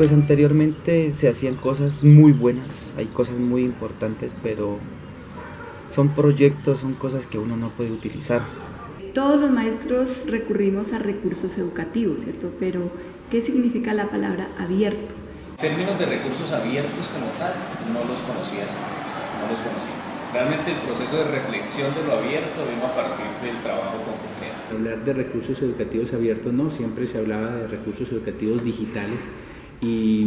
Pues anteriormente se hacían cosas muy buenas, hay cosas muy importantes, pero son proyectos, son cosas que uno no puede utilizar. Todos los maestros recurrimos a recursos educativos, ¿cierto? Pero, ¿qué significa la palabra abierto? Términos de recursos abiertos como tal, no los conocía no los conocía. Realmente el proceso de reflexión de lo abierto vino a partir del trabajo con. Hablar de recursos educativos abiertos no, siempre se hablaba de recursos educativos digitales y,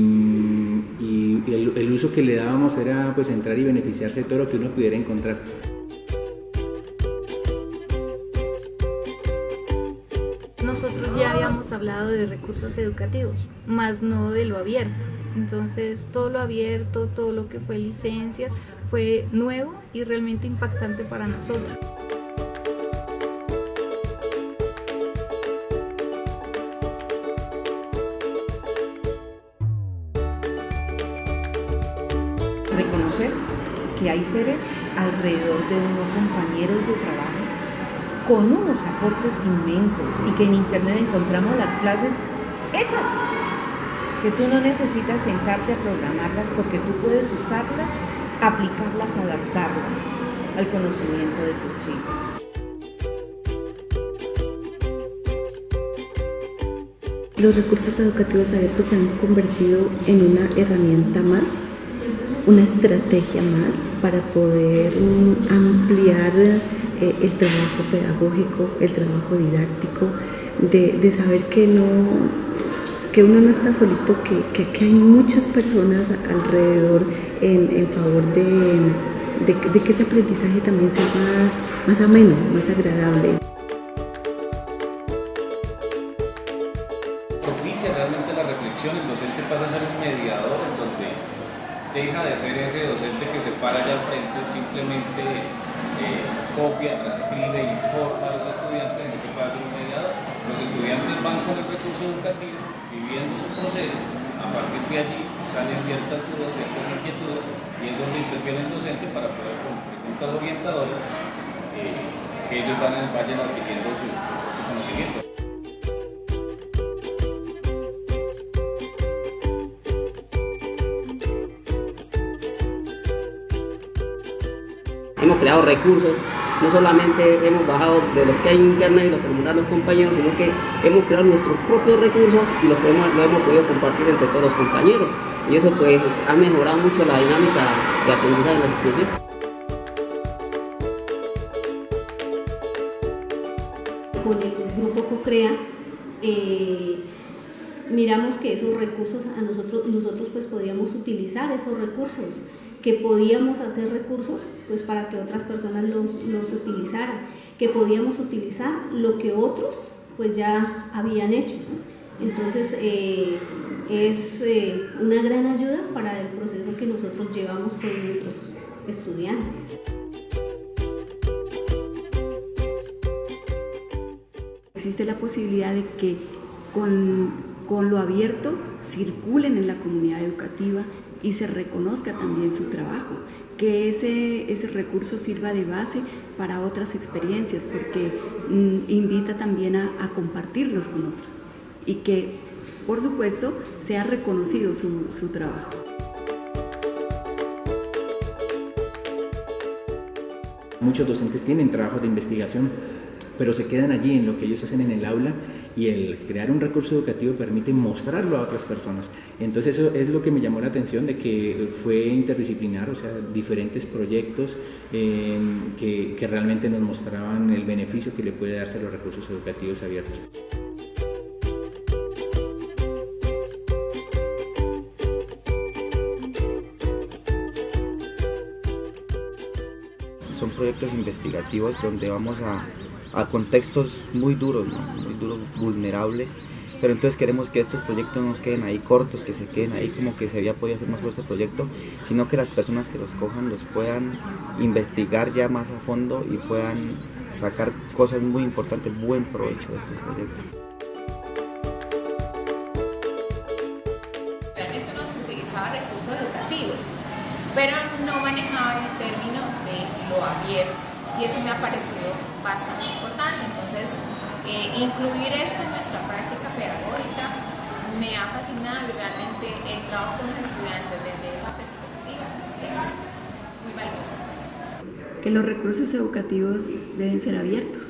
el, uso que le dábamos era pues entrar y beneficiarse de todo lo que uno pudiera encontrar. Nosotros ya habíamos hablado de recursos educativos, más no de lo abierto. Entonces todo lo abierto, todo lo que fue licencias, fue nuevo y realmente impactante para nosotros. Reconocer que hay seres alrededor de uno, compañeros de trabajo, con unos aportes inmensos y que en internet encontramos las clases hechas, que tú no necesitas sentarte a programarlas porque tú puedes usarlas aplicarlas, adaptarlas al conocimiento de tus chicos. Los recursos educativos abiertos se han convertido en una herramienta más, una estrategia más para poder ampliar eh, el trabajo pedagógico, el trabajo didáctico, de, de saber que no que uno no está solito, que, que, hay muchas personas alrededor en, en favor de, de, que ese aprendizaje también sea más, más ameno, más agradable. Realmente la reflexión, el docente pasa a ser un mediador en donde deja de ser ese docente que se para allá al frente, simplemente eh, copia, transcribe, informa a los estudiantes, en lo que pasa un mediador. Los estudiantes van con el recurso educativo viviendo su proceso, a partir de allí salen ciertas dudas, ciertas inquietudes, y es donde interviene el docente para poder con preguntas orientadoras eh, que ellos van, vayan adquiriendo su, su conocimiento. Hemos creado recursos no solamente hemos bajado de lo que hay en internet y lo que nos dan los compañeros, sino que hemos creado nuestros propios recursos y los lo hemos podido compartir entre todos los compañeros. Y eso pues ha mejorado mucho la dinámica de aprendizaje en la institución. Con el grupo CoCrea eh, miramos que esos recursos a nosotros, nosotros pues podíamos utilizar esos recursos que podíamos hacer recursos pues para que otras personas los, los utilizaran, que podíamos utilizar lo que otros pues ya habían hecho. Entonces eh, es eh, una gran ayuda para el proceso que nosotros llevamos con nuestros estudiantes. Existe la posibilidad de que con, con lo abierto circulen en la comunidad educativa y se reconozca también su trabajo, que ese, ese recurso sirva de base para otras experiencias, porque mm, invita también a, compartirlos con otros y que, por supuesto, sea reconocido su, su trabajo. Muchos docentes tienen trabajos de investigación, pero se quedan allí en lo que ellos hacen en el aula y el crear un recurso educativo permite mostrarlo a otras personas. Entonces eso es lo que me llamó la atención de que fue interdisciplinar, o sea, diferentes proyectos que, que realmente nos mostraban el beneficio que le puede darse a los recursos educativos abiertos. Son proyectos investigativos donde vamos a a contextos muy duros, muy duros, vulnerables. Pero entonces queremos que estos proyectos no queden ahí cortos, que se queden ahí como que se había podido hacer más por este proyecto, sino que las personas que los cojan los puedan investigar ya más a fondo y puedan sacar cosas muy importantes, buen provecho de estos proyectos. Recursos educativos, pero no manejaba el término de lo abierto y eso me ha parecido bastante importante. Entonces, eh, incluir esto en nuestra práctica pedagógica me ha fascinado y realmente el trabajo con los estudiantes desde esa perspectiva es muy valioso. Que los recursos educativos deben ser abiertos,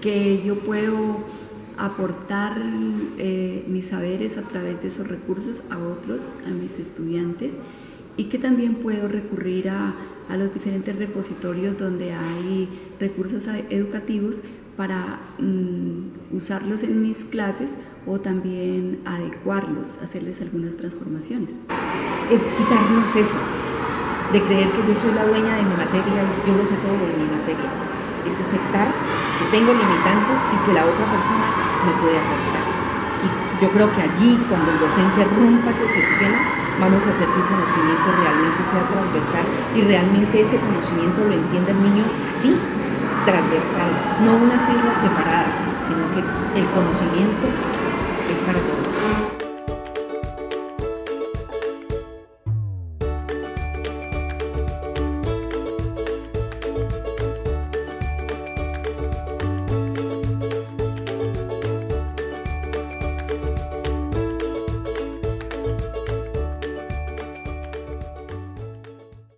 que yo puedo aportar eh, mis saberes a través de esos recursos a otros, a mis estudiantes, y que también puedo recurrir a, a los diferentes repositorios donde hay recursos educativos para mm, usarlos en mis clases o también adecuarlos, hacerles algunas transformaciones. Es quitarnos eso, de creer que yo soy la dueña de mi materia y yo lo sé todo de mi materia. Es aceptar que tengo limitantes y que la otra persona me puede aportar. Yo creo que allí, cuando el docente rompa esos esquemas, vamos a hacer que el conocimiento realmente sea transversal y realmente ese conocimiento lo entienda el niño así, transversal, no unas islas separadas, sino que el conocimiento es para todos.